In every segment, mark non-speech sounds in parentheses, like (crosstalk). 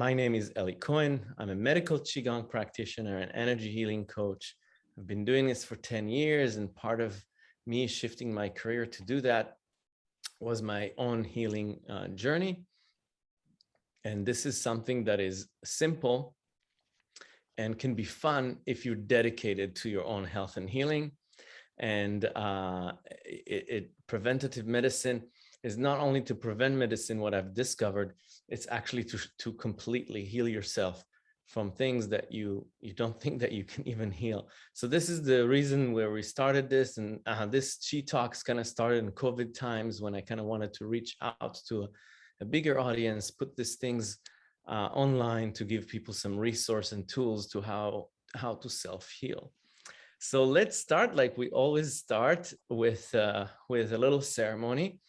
my name is Eli Cohen. I'm a medical Qigong practitioner and energy healing coach. I've been doing this for 10 years and part of me shifting my career to do that was my own healing uh, journey. And this is something that is simple and can be fun if you're dedicated to your own health and healing. And uh, it, it, preventative medicine is not only to prevent medicine, what I've discovered, it's actually to, to completely heal yourself from things that you you don't (laughs) think that you can even heal. So this is the reason where we started this and uh, this Chi Talks kind of started in COVID times when I kind of wanted to reach out to a, a bigger audience, put these things uh, online to give people some resource and tools to how how to self-heal. So let's start like we always start with uh, with a little ceremony.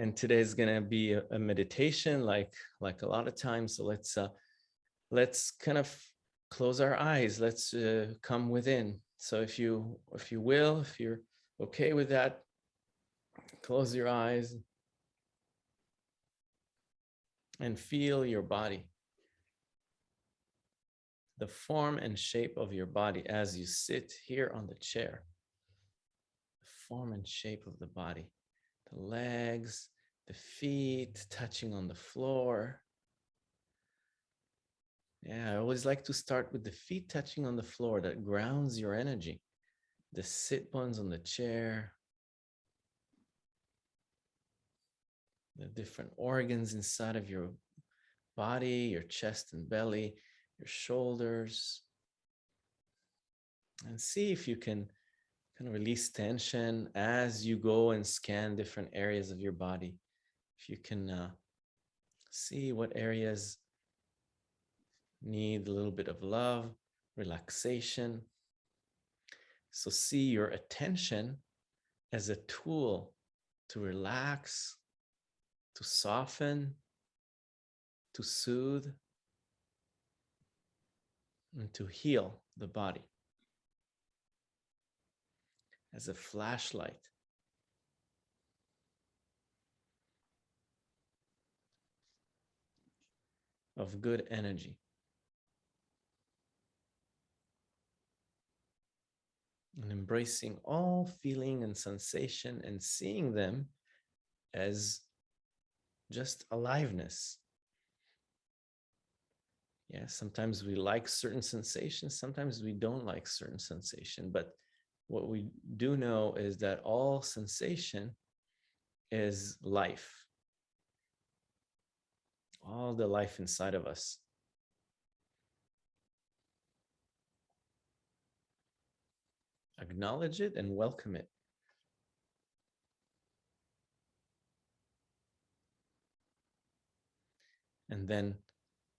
And today is going to be a, a, meditation like like a lot of times. So let's uh, let's kind of close our eyes. Let's uh, come within. So if you if you will, if you're okay with that, close your eyes and feel your body. The form and shape of your body as you sit here on the chair. The form and shape of the body the legs, the feet touching on the floor. Yeah, I always like to start with the feet touching on the floor that grounds your energy. The sit bones on the chair. The different organs inside of your body, your chest and belly, your shoulders. And see if you can kind of release tension as you go and scan different areas of your body. If you can uh, see what areas need a little bit of love, relaxation. So see your attention as a tool to relax, to soften, to soothe, and to heal the body as a flashlight. Of good energy. And embracing all feeling and sensation and seeing them as just aliveness. Yeah, sometimes we like certain sensations, sometimes we don't like certain sensation, but what we do know is that all sensation is life. All the life inside of us. Acknowledge it and welcome it. And then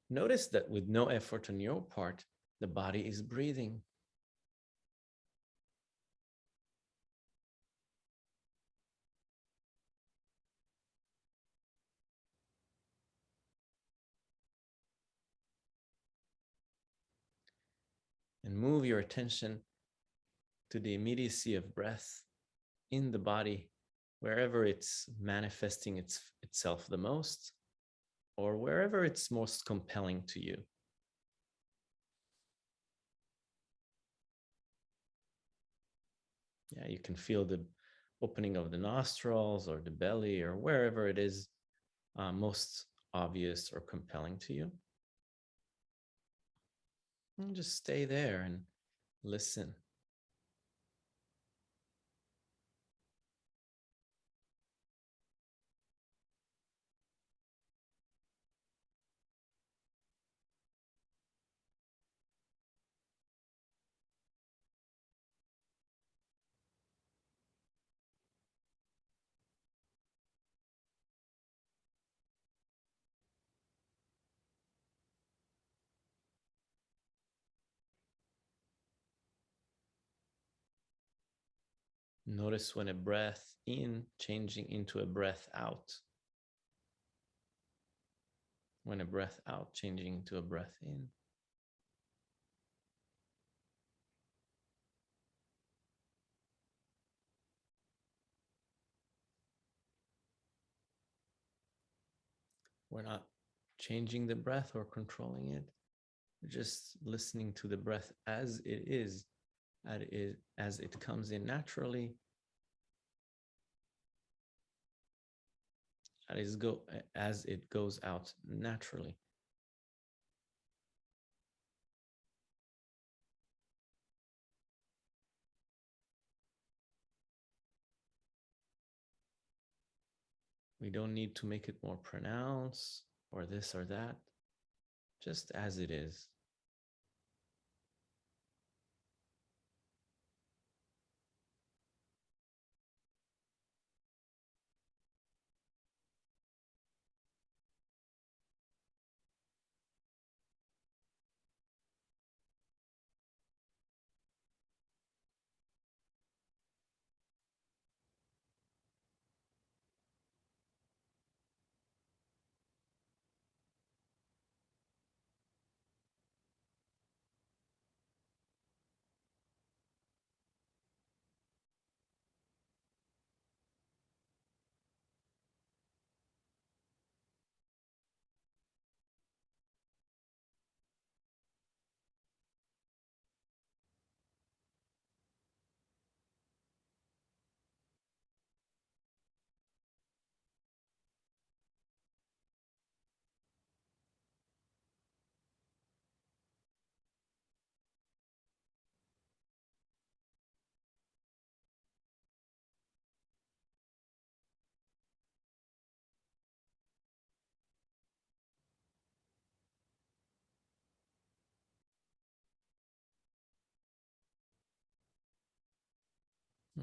notice that with no effort on your part, the body is breathing. And move your attention to the immediacy of breath in the body, wherever it's manifesting its, itself the most, or wherever it's most compelling to you. Yeah, you can feel the opening of the nostrils or the belly or wherever it is uh, most obvious or compelling to you. And just stay there and listen. Notice when a breath in changing into a breath out. When a breath out changing into a breath in. We're not changing the breath or controlling it. Just listening to the breath as it is, as it, as it comes in naturally. As, go, as it goes out naturally. We don't need to make it more pronounced or this or that, just as it is.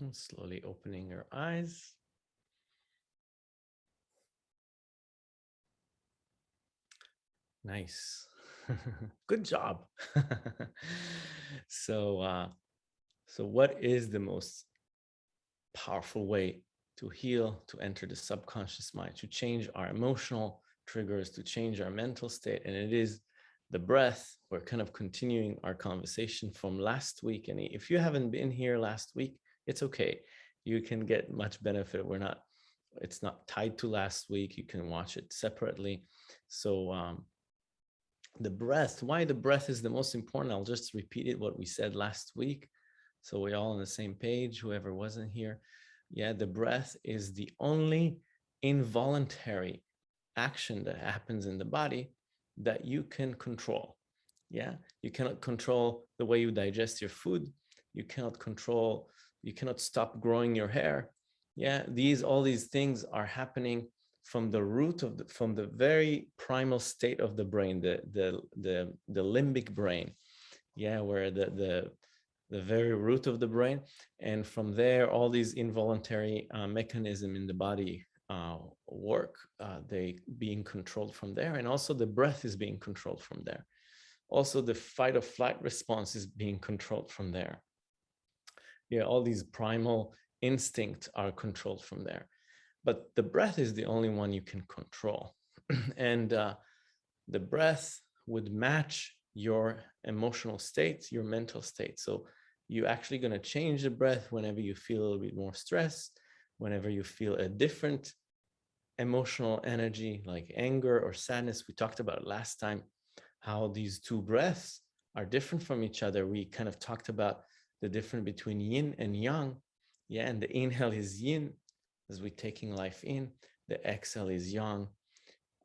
And slowly opening your eyes. Nice. (laughs) Good job. (laughs) so, uh, so what is the most powerful way to heal, to enter the subconscious mind, to change our emotional triggers, to change our mental state? And it is the breath. We're kind of continuing our conversation from last week. And if you haven't been here last week, it's okay. You can get much benefit. We're not, it's not tied to last week. You can watch it separately. So um, the breath, why the breath is the most important. I'll just repeat it, what we said last week. So we're all on the same page, whoever wasn't here. Yeah, the breath is the only involuntary action that happens in the body that you can control. Yeah, you cannot control the way you digest your food. You cannot control you cannot stop growing your hair. Yeah, these all these things are happening from the root of the, from the very primal state of the brain, the the the the limbic brain. Yeah, where the the the very root of the brain, and from there, all these involuntary uh, mechanism in the body uh, work. Uh, they being controlled from there, and also the breath is being controlled from there. Also, the fight or flight response is being controlled from there yeah, all these primal instincts are controlled from there. But the breath is the only one you can control. (clears throat) and uh, the breath would match your emotional state, your mental state. So you're actually going to change the breath whenever you feel a little bit more stress, whenever you feel a different emotional energy like anger or sadness. We talked about last time how these two breaths are different from each other. We kind of talked about the difference between yin and yang. Yeah, and the inhale is yin as we're taking life in. The exhale is yang.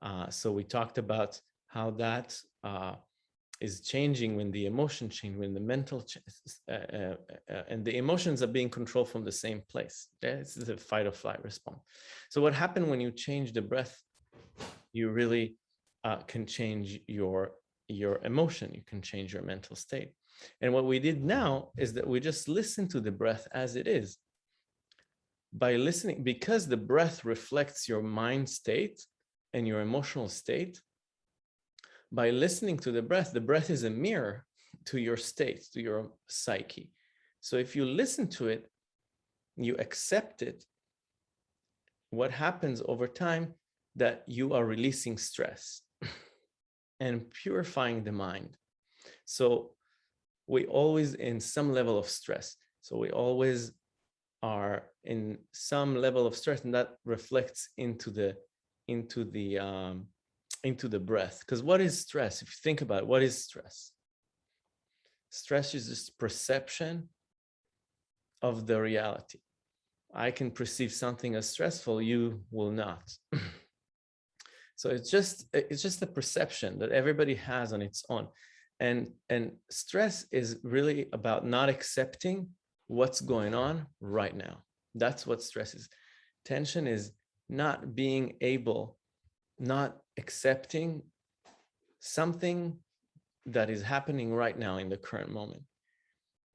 Uh, so we talked about how that uh, is changing when the emotion change, when the mental uh, uh, uh, and the emotions are being controlled from the same place. Is a fight or flight response. So what happened when you change the breath? You really uh, can change your your emotion. You can change your mental state. And what we did now is that we just listen to the breath as it is. By listening, because the breath reflects your mind state and your emotional state, by listening to the breath, the breath is a mirror to your state, to your psyche. So if you listen to it, you accept it, what happens over time that you are releasing stress (laughs) and purifying the mind. So we always in some level of stress. So we always are in some level of stress and that reflects into the into the um, into the breath. Because what is stress? If you think about it, what is stress? Stress is just perception of the reality. I can perceive something as stressful, you will not. (clears throat) so it's just it's just a perception that everybody has on its own. And, and stress is really about not accepting what's going on right now. That's what stress is. Tension is not being able, not accepting something that is happening right now in the current moment.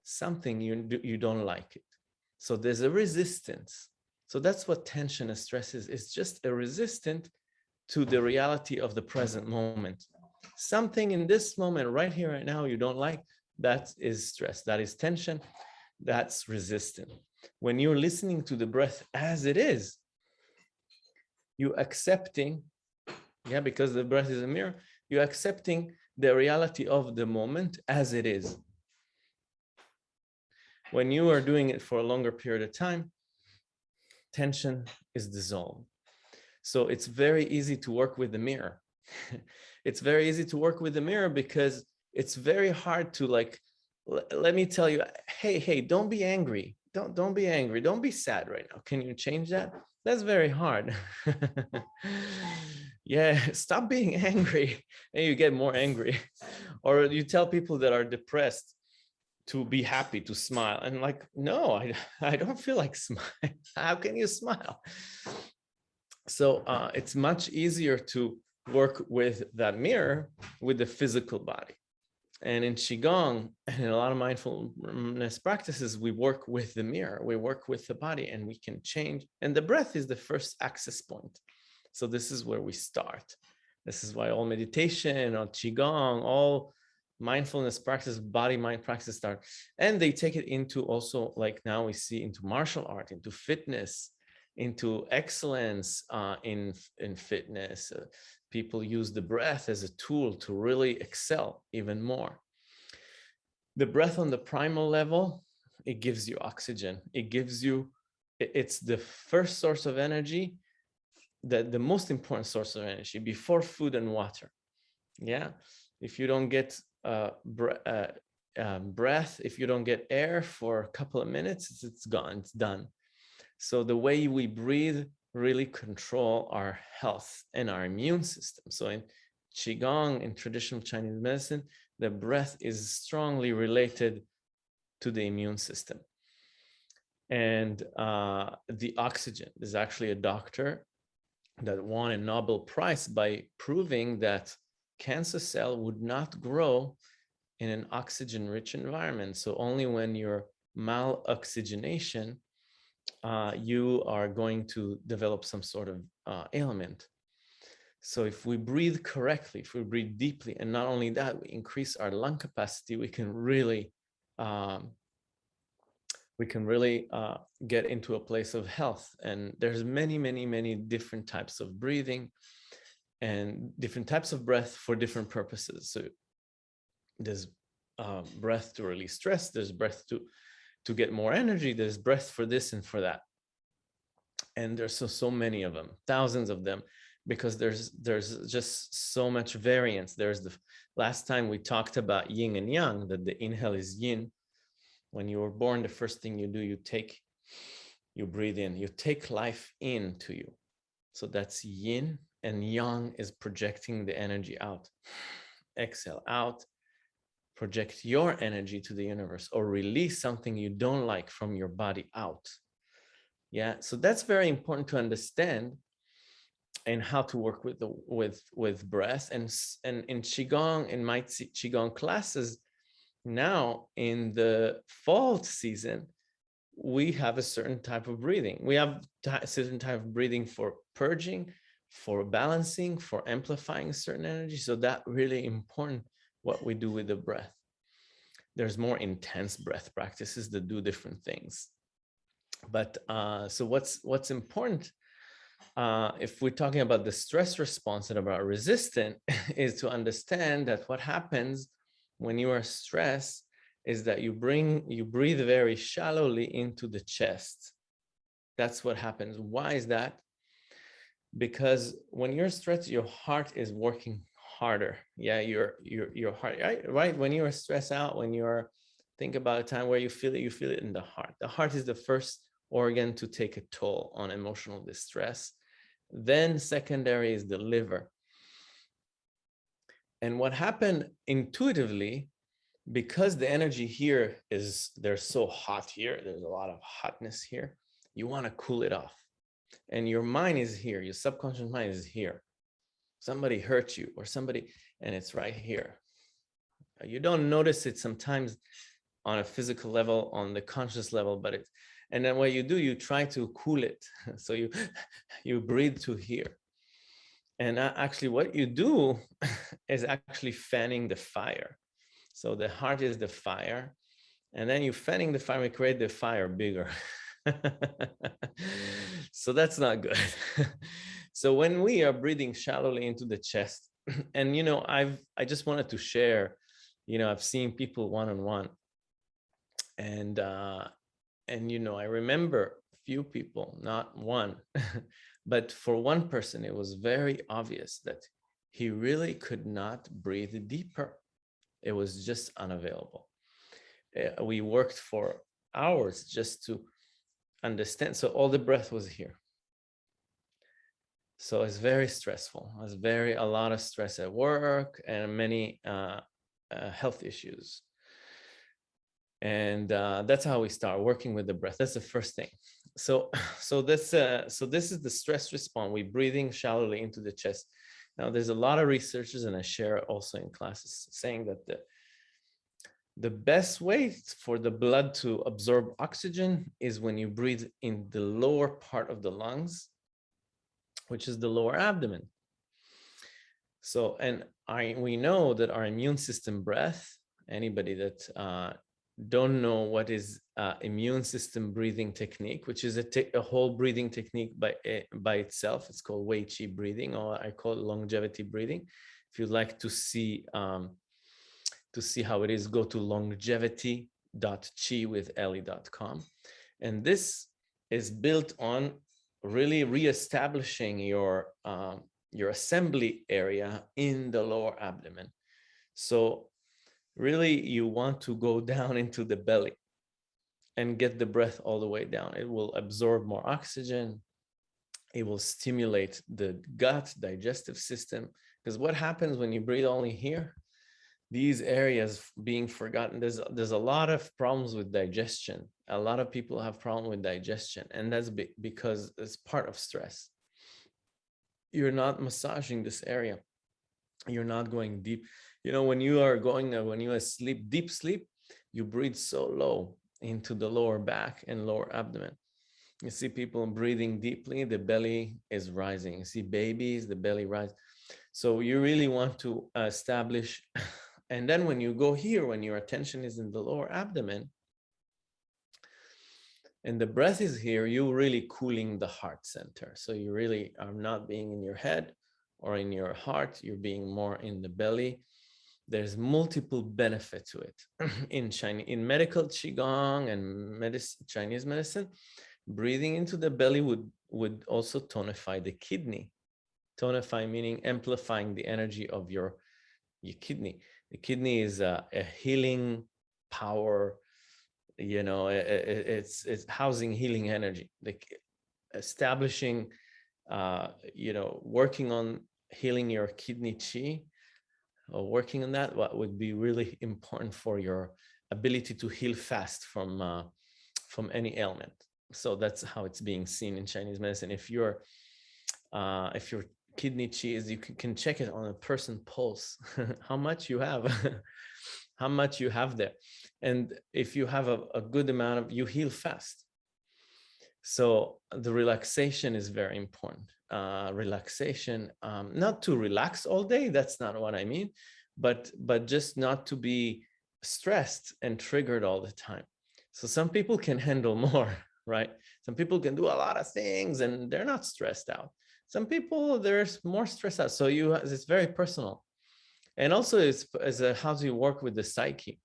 Something you, you don't like it. So there's a resistance. So that's what tension and stress is. It's just a resistance to the reality of the present moment. Something in this moment right here, right now, you don't like, that is stress, that is tension, that's resistant. When you're listening to the breath as it is, you accepting, yeah, because the breath is a mirror, you're accepting the reality of the moment as it is when you are doing it for a longer period of time, tension is dissolved. So it's very easy to work with the mirror. (laughs) it's very easy to work with the mirror because it's very hard to like, let me tell you, hey, hey, don't be angry. Don't, don't be angry. Don't be sad right now. Can you change that? That's very hard. (laughs) yeah, stop being (laughs) angry and you get more angry. Or you tell people that are depressed, to be happy, to smile. And like, no, I, I don't feel like (laughs) smile. How can you smile? So uh, it's much easier to work with that mirror with the physical body. And in Qigong and (laughs) in a lot of mindfulness practices, we work with the mirror, we work with the body and we can change. And the breath is the first access point. So this is where we start. This is why all meditation all Qigong, all mindfulness practice, body mind practice start. And they take it into also like now we see into martial art, into fitness, into excellence uh, in, in fitness. Uh, people use the breath as a tool to really excel even more. The breath on the primal level, it gives you oxygen. It gives you, it's the first source of energy, the, the most important source of energy before food and water. Yeah. If you don't get uh, uh, um, breath, if you don't get air for a couple of minutes, it's, it's gone, it's done. So the way we breathe really control our health and our immune system. So in Qigong, in traditional Chinese medicine, the breath is strongly related to the immune system. And uh, the oxygen, there's actually a doctor that won a Nobel Prize by proving that cancer cell would not grow in an oxygen-rich environment. So only when you're maloxygenation, uh, you are going to develop some sort of uh, ailment. So if we breathe correctly, if we breathe deeply, and not only that, we increase our lung capacity, we can really, um, we can really uh, get into a place of health. And there's many, many, many different types of breathing and different types of breath for different purposes. So there's uh, breath to release stress, there's breath to, to get more energy, there's breath for this and for that. And there's so, so many of them, thousands of them, because there's there's just so much variance. There's the last time we talked about yin and yang, that the inhale is yin. When you were born, the first thing you do, you take, you breathe in, you take life into you. So that's yin and yang is projecting the energy out. Exhale out, project your energy to the universe or release something you don't like from your body out. Yeah, so that's very important to understand and how to work with the with with breath and and in qigong in my qigong classes now in the fall season we have a certain type of breathing we have a certain type of breathing for purging for balancing, for amplifying certain energy. So that really important what we do with the breath. There's more intense breath practices that do different things. But uh, so what's what's important uh, if we're talking about the stress response and about resistant (laughs) is to understand that what happens when you are stressed is that you bring you breathe very shallowly into the chest. That's what happens. Why is that? because when you're stressed, your heart is working harder. Yeah, your your your heart, right? Right. When you're stressed out, when you're think about a time where you feel it, you feel it in the heart. The heart is the first organ to take a toll on emotional distress. Then secondary is the liver. And what happened intuitively, because the energy here is, there's so hot here, there's a lot of hotness here, you want to cool it off. And your mind is here, your subconscious mind is here. Somebody hurt you or somebody, and it's right here. Uh, you don't notice it sometimes on a physical level, on the conscious level, but it, and then what you do, you try to cool it. (laughs) So you, (laughs) you breathe to here. And actually what you do (laughs) is actually fanning the fire. So the heart is the fire. And then you fanning the fire, we create the fire bigger. so that's not good. So when we are breathing shallowly into the chest, (clears throat) and you know, I've I just wanted to share, you know, I've seen people one-on-one and uh, and you know, I remember few people, not one, (laughs) but for one person, it was very obvious that he really could not breathe deeper. It was just unavailable. Uh, we worked for hours just to understand. So all the breath was here. So it's very stressful. It's very, a lot of stress at work and many uh, uh, health issues. And uh, that's how we start working with the breath. That's the first thing. So, (sighs) so this, uh, so this is the stress response. We're breathing shallowly into the chest. Now, there's a lot of researchers, and I share also in classes, saying that the the best way for the blood to absorb oxygen is when you breathe in the lower part of the lungs, which is the lower abdomen. So, and I we know that our immune system breath, anybody that uh, don't know what is uh, immune system breathing technique, which is a, a whole breathing technique by, uh, by itself. It's called Wei Qi breathing, or I call it longevity breathing. If you'd like to see um, to see how it is, go to longevity.chi with ellie.com. And this is built on really reestablishing your, um, your assembly area in the lower abdomen. So really you want to go (laughs) down into the belly and get the breath all the way down. It will absorb more oxygen. It will stimulate the gut digestive system. Because what happens when you breathe only here? these areas being forgotten there's there's a lot of problems with digestion a lot of people have problem with digestion and that's be because it's part of stress. You're not massaging this area. You're not going deep. You know when you are going when you sleep deep sleep you breathe so low into the lower back and lower abdomen. You see people breathing deeply the belly is rising. You see babies the belly rise. So you really want to establish (laughs) And then when you go here, when your attention is in the lower abdomen, and the breath is here, you're really cooling the heart center. So you really are not being in your head or in your heart, you're being more in the belly. There's multiple benefit to it. (clears throat) in Chinese, in medical Qigong and medicine, Chinese medicine, breathing into the belly would, would also tonify the kidney. Tonify meaning amplifying the energy of your, your kidney the kidney is a, a healing power you know it, it's it's housing healing energy like establishing uh you know working on healing your kidney chi or working on that what would be really important for your ability to heal fast from uh, from any ailment so that's how it's being seen in chinese medicine if you're uh if your kidney kidney is you can check it on a person pulse, (laughs) how much you have, (laughs) how much you have there. And if you have a, a good amount of, you heal fast. So the relaxation is very important. Uh, relaxation, um, not to relax all day, that's not what I mean, but, but just not to be stressed and triggered all the time. So some people can (laughs) handle more, right? Some people can do a lot of things and they're not stressed out some people there's more stress out so you it's very personal and also it's as a how do you work with the psyche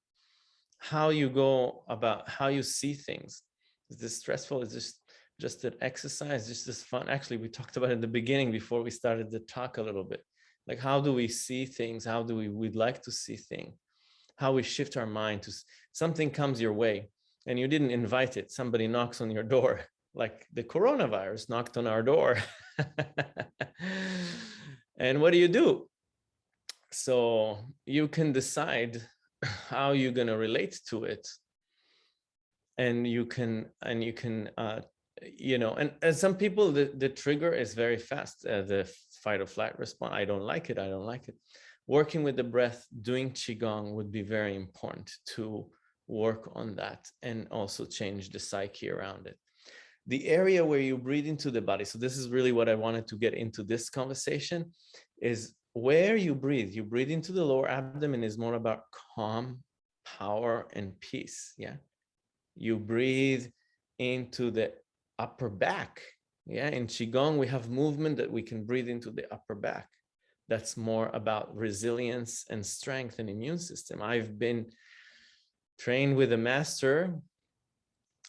how you go about how you see things is this stressful is this just an exercise, just this fun. Actually, we talked about it in the beginning before we started the talk a little bit. Like, how do we see things? How do we, we'd like to see things? How we shift our mind to something comes your way and you didn't invite it. Somebody knocks on your door, (laughs) like the coronavirus knocked on our door. (laughs) and what do you do? So you can decide how you're going to relate to it. And you can and you can uh you know and, some people the, the trigger is very fast uh, the fight or flight response. I don't like it i don't like it. Working with the breath doing qigong would be very important to work on that and also change the psyche around it. The area where you breathe into the body so this is really what i wanted to get into this conversation is where you breathe you breathe into the lower abdomen is more about calm power and peace yeah you breathe into the upper back. Yeah, in Qigong, we have movement that we can breathe into the upper back. That's more about resilience and strength and immune system. I've been trained with a master.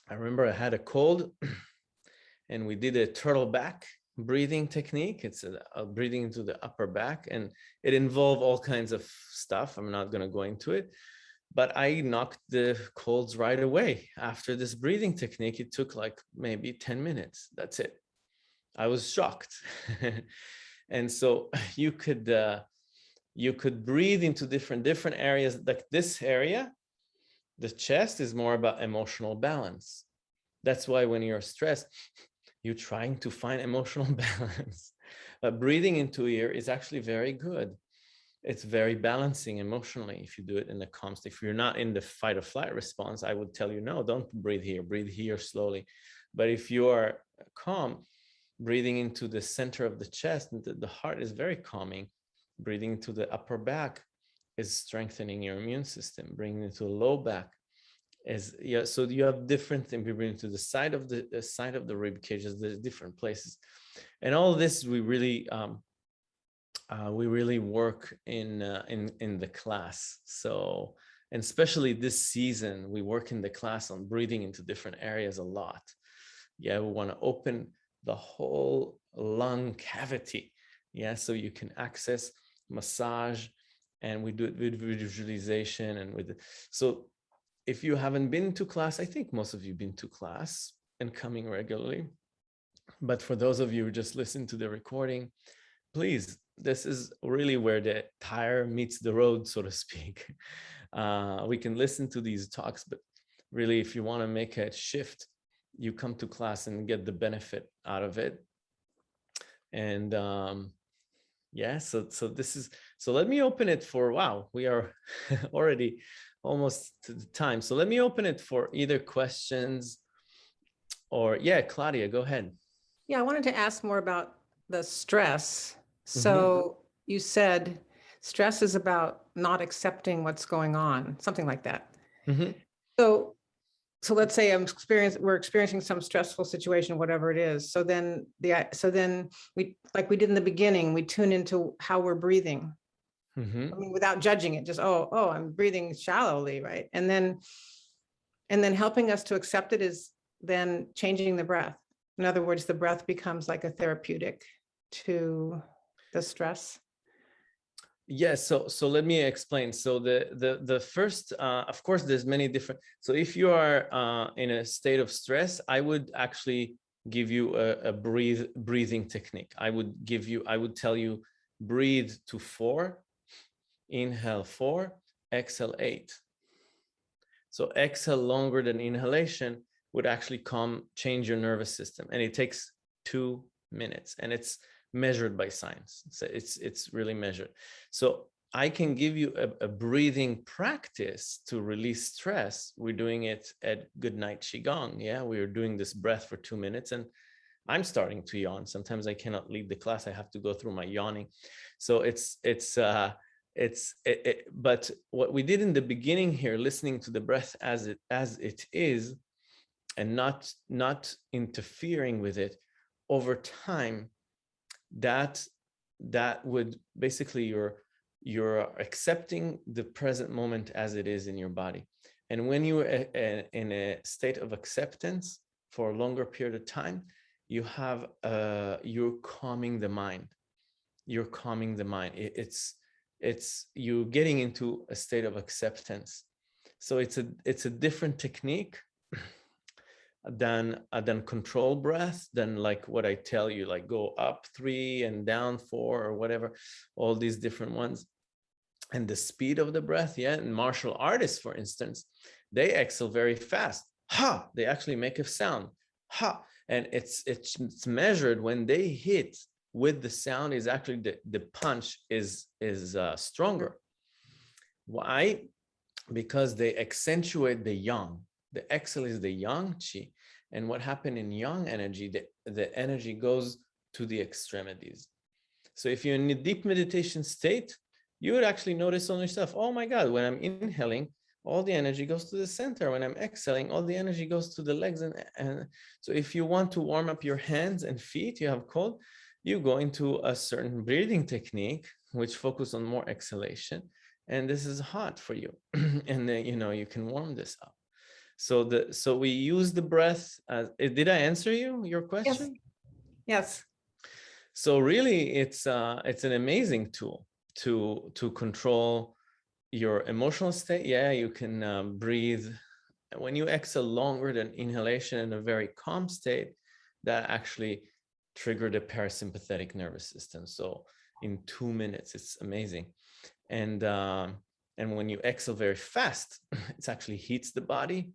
I remember I had a cold (clears throat) and we did a turtle back breathing technique. It's a, a breathing into the upper back and it involved all kinds of stuff. I'm not going to go into it, but I knocked the colds right away. After this breathing technique, it took like maybe 10 minutes. That's it. I was shocked. (laughs) and so (laughs) you could uh, you could breathe into different different areas like this area. The chest is more about emotional balance. That's why when you're stressed, you're trying to find emotional (laughs) balance. But breathing into here is actually very good it's very balancing emotionally if you do it in the calm state. If you're not in the fight or flight response, I would tell you, no, don't breathe here, breathe here slowly. But if you are calm, breathing into the center of the chest, the, the heart is very calming. Breathing into the upper back is strengthening your immune system. Breathing it to the low back is yeah. So you have different. We to the side of the, the side of the rib cages. There's different places, and all this we really um, uh, we really work in uh, in in the class. So and especially this season, we work in the class on breathing into different areas a lot. Yeah, we want to open the whole lung cavity. Yeah, so you can access massage, and we do it with visualization and with so. If you haven't been to class, I think most of you been to class and coming regularly. But for those of you who just listen to the recording, please this is really where the tire meets the road, so to speak. (laughs) Uh, we can listen to these talks, but really, if you want to make a shift, you come to class and get the benefit out of it. And um, yeah, so so this is so. Let me open it for wow. We are (laughs) already almost to the time. So let me open it for either questions or yeah, Claudia, go ahead. Yeah, I wanted to ask more about the stress Mm-hmm. So you said stress is about not accepting what's going on, something like that. Mm-hmm. So, so let's say I'm experiencing, we're experiencing some stressful situation, whatever it is. So then the, so then we, like we did in the beginning, we tune into how we're breathing. Mm-hmm. I mean, without judging it, just, oh, oh, I'm breathing shallowly, right? And then, and then helping us to accept it is then changing the breath. In other words, the breath becomes like a therapeutic to the stress? Yes, so so let me explain. So the the the first, uh, of course, there's many different. So if you are uh, in a state of stress, I would actually give you a, a breathe breathing technique. I would give you, I would tell you, breathe to four, inhale four, exhale eight. So exhale longer than inhalation would actually come change your nervous system, and it takes two minutes, and it's measured by science. So it's, it's really measured. So I can give you a, a, breathing practice to release stress. We're doing it at Goodnight Qigong. Yeah, we are doing this breath for two minutes and I'm starting to yawn. Sometimes I cannot leave the class. I have to go through my yawning. So it's, it's, uh, it's, it, it, but what we did in the beginning here, listening to the breath as it, as it is, and not, not interfering with it over time, that that would basically you're you're accepting the present moment as it is in your body and when you're in a state of acceptance for a longer period of time, you have uh, you're calming the mind. You're calming the mind. It, it's it's you getting into a state of acceptance. So it's a it's a different technique (clears throat) than uh, than control breath than like what I tell you, like go up three and down four or whatever, all these different ones. And the speed of the breath, yeah. And martial artists, for instance, they exhale very fast. Ha! They actually make a sound. Ha! And it's it's, it's measured when they hit with the sound is actually the, the punch is is uh, stronger. Why? Because they accentuate the yang. The exhale is the yang chi. And what happened in yang energy, the, the energy goes to the extremities. So if you're in a deep meditation state, you would actually notice on yourself, oh my God, when I'm inhaling, all the energy goes to the center. When I'm exhaling, all the energy goes to the legs. And, and so if you want to warm up your hands and feet, you have cold, you go into a certain breathing technique, which focus on more exhalation. And this is hot for you. (clears throat) and then, you know, you can warm this up. So the so we use the breath as eh, did I answer you your question? Yes. yes. So really it's uh it's an amazing tool to to control your emotional state. Yeah, you can um, breathe when you exhale longer than inhalation in a very calm state, that actually trigger the parasympathetic nervous system. So in two minutes, it's amazing. And um, and when you exhale very fast, (laughs) it actually heats the body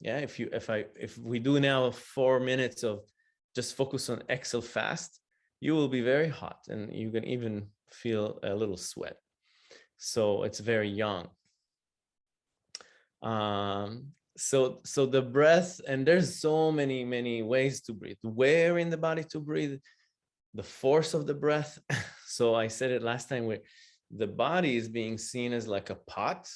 yeah if you if i if we do now four minutes of just focus on exhale fast you will be very hot and you can even feel a little sweat so it's very young um so so the breath and there's so many many ways to breathe. Where in the body to breathe the force of the breath. (laughs) So i said it last time where the body is being seen as like a pot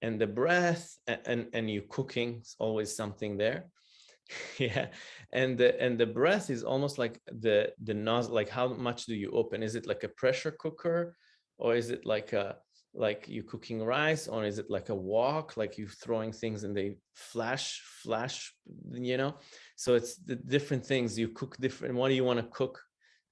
and the breath and and you cooking is always something there. (laughs) Yeah and the and the breath is almost like the the nozzle like how much do you open? Is it like a pressure cooker or is it like a like you cooking rice or is it like a walk like you throwing things and they flash flash you know? So it's the different things you cook different what do you want to cook?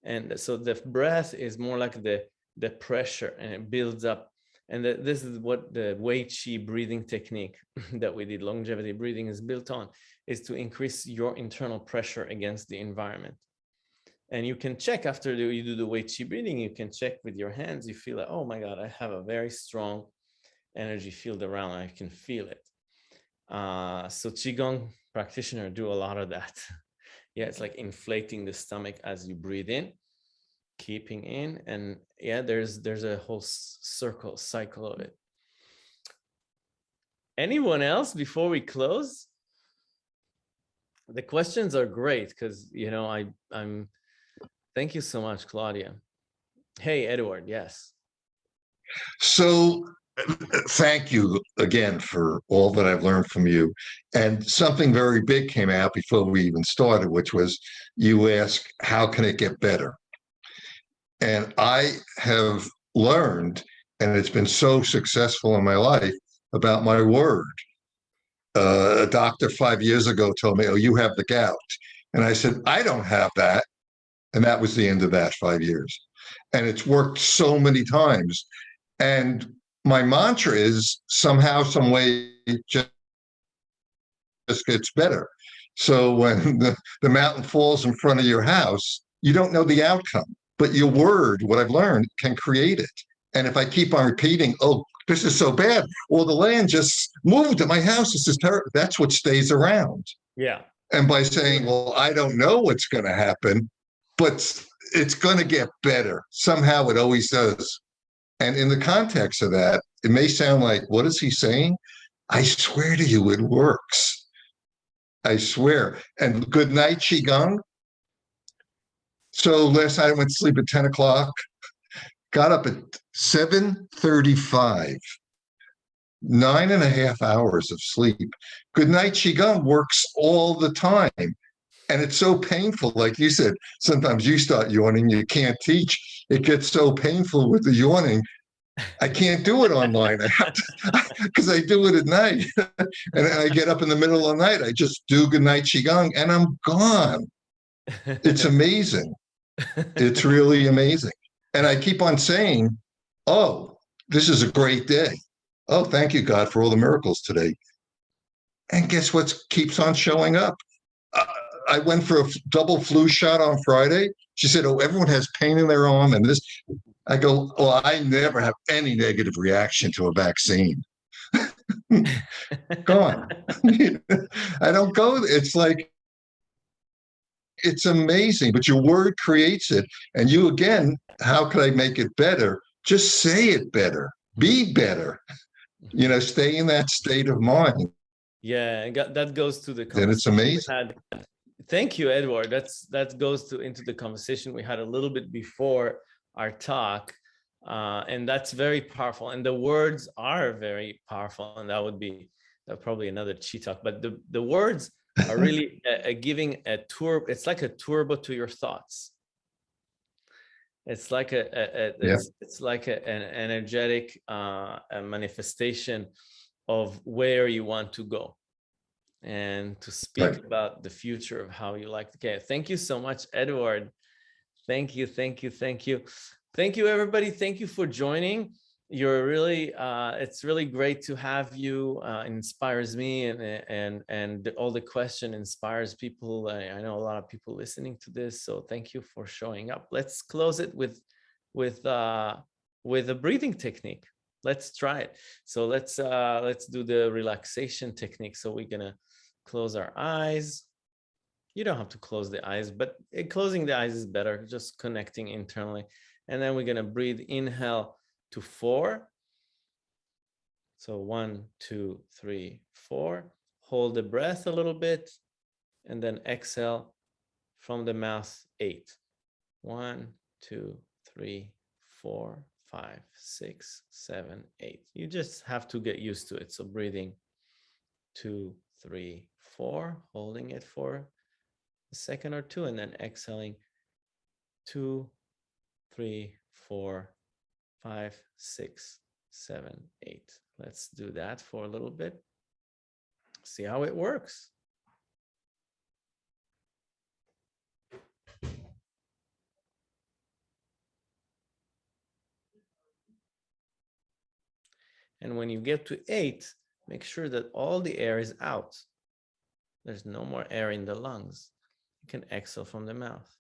And so the breath is more like the the pressure and it builds up. And the, this is what the Wei chi breathing technique (laughs) that we did, longevity breathing is built on, is to increase your internal pressure against the environment. And you can check after you do the Wei Qi breathing, you can check with your hands, you feel like, oh my God, I have a very strong energy field around, I can feel it. Uh, so Qigong practitioner do a lot of that. (laughs) yeah, it's like inflating the stomach as you breathe in keeping in and yeah there's there's a whole circle cycle of it anyone else before we close the questions are great because you know i i'm thank you so much claudia hey edward yes so thank you again for all that I've learned from you. And something very big came out before we even started, which was you ask, how can it get better? And I have learned, and it's been so successful in my life, about my word. Uh, a doctor five years ago told me, Oh, you have the gout. And I said, I don't have that. And that was the end of that five years. And it's worked so many times. And my mantra is somehow, some way, just, just gets better. So when (laughs) the, the mountain falls in front of your house, you don't know the outcome but your word, what I've learned, can create it. And if I keep on repeating, oh, this is so bad, well, the land just moved at my house. This is terrible. That's what stays around. Yeah. And by saying, well, I don't know what's going to happen, but it's going to get better. Somehow it always does. And in the context of that, it may sound like, what is he saying? I swear to you, it works. I swear. And good night, Qigong. So last night I went to sleep at 10 o'clock, got up at 7.35, nine and a half hours of sleep. Good night Qigong works all the time. And it's so painful, like you said, sometimes you start yawning, you can't teach. It gets so painful with the yawning I can't do it online. I have to, (laughs) because I do it at night. (laughs) and I get up in the middle of the night. I just do good night Qigong and I'm gone. It's amazing. It's really amazing. And I keep on saying, oh, this is a great day. Oh, thank you, God, for all the miracles today. And guess what keeps on showing up? I went for a double flu shot on Friday. She said, oh, everyone has pain in their arm and this. I go, well, I never have any negative reaction to a vaccine. (laughs) Go on. (laughs) I don't go, it's like, it's amazing, but your word creates it. And you again, how could I make it better? Just say it better, be better, you know, stay in that state of mind. Yeah, that goes to the. Then it's we amazing. had. Thank you, Edward. That's, that goes to, into the conversation we had a little bit before our talk. Uh, and that's very powerful. And the words are very powerful. And that would be uh, probably another cheat talk, but the, the words are (laughs) really uh, uh, giving a tour. It's like a turbo to your thoughts. It's like a, a, a- Yeah. it's, it's like a, an energetic uh, a manifestation of where you want to go and to speak Right. about the future of how you like to get. Thank you so much, Edward. Thank you, thank you, thank you. Thank you, everybody. Thank you for joining. You're really, uh, it's really great to have you. Uh, inspires me and, and, and all the question inspires people. I, I know a lot of people listening to this. So thank you for showing up. Let's close it with, with, uh, with a breathing technique. Let's try it. So let's, uh, let's do the relaxation technique. So we're gonna close our eyes. You don't have to close the eyes, but eh, closing the eyes is better, just connecting internally. And then we're gonna breathe, inhale to four. So one, two, three, four. Hold the breath a little bit and then exhale from the mouth, eight. One, two, three, four, five, six, seven, eight. You just have to get used to it. So breathing two, three, four, holding it for a second or two, and then exhaling two, three, four, five, six, seven, eight. Let's do that for a little bit. See how it works. And when you get to eight, make sure that all the air is out. There's no more air in the lungs. You can exhale from the mouth.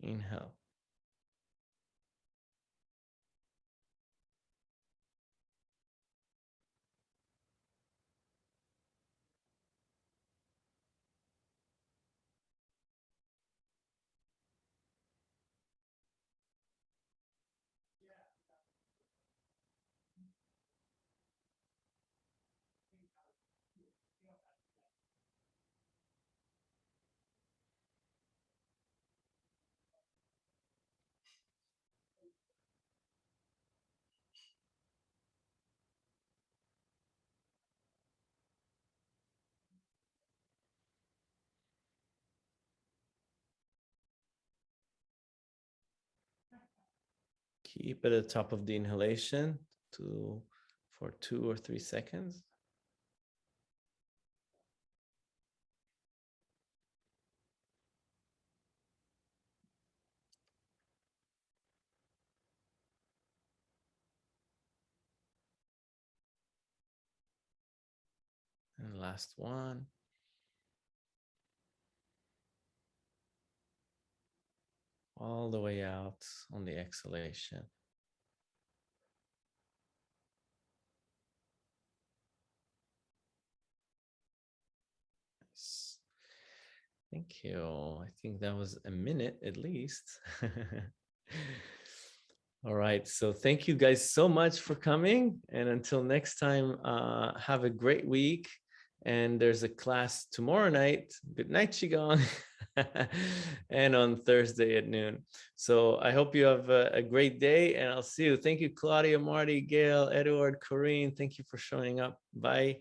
Inhale. Keep at the top of the inhalation to for two or three seconds. And last one. All the way out on the exhalation. Thank you. I think that was a minute at least. (laughs) All right. So thank you guys so much for coming. And until next time, uh, have a great week. And there's a class tomorrow night. Good night, Qigong. (laughs) and on Thursday at noon. So I hope you have a, a great day and I'll see you. Thank you, Claudia, Marty, Gail, Edward, Corrine. Thank you for showing up. Bye.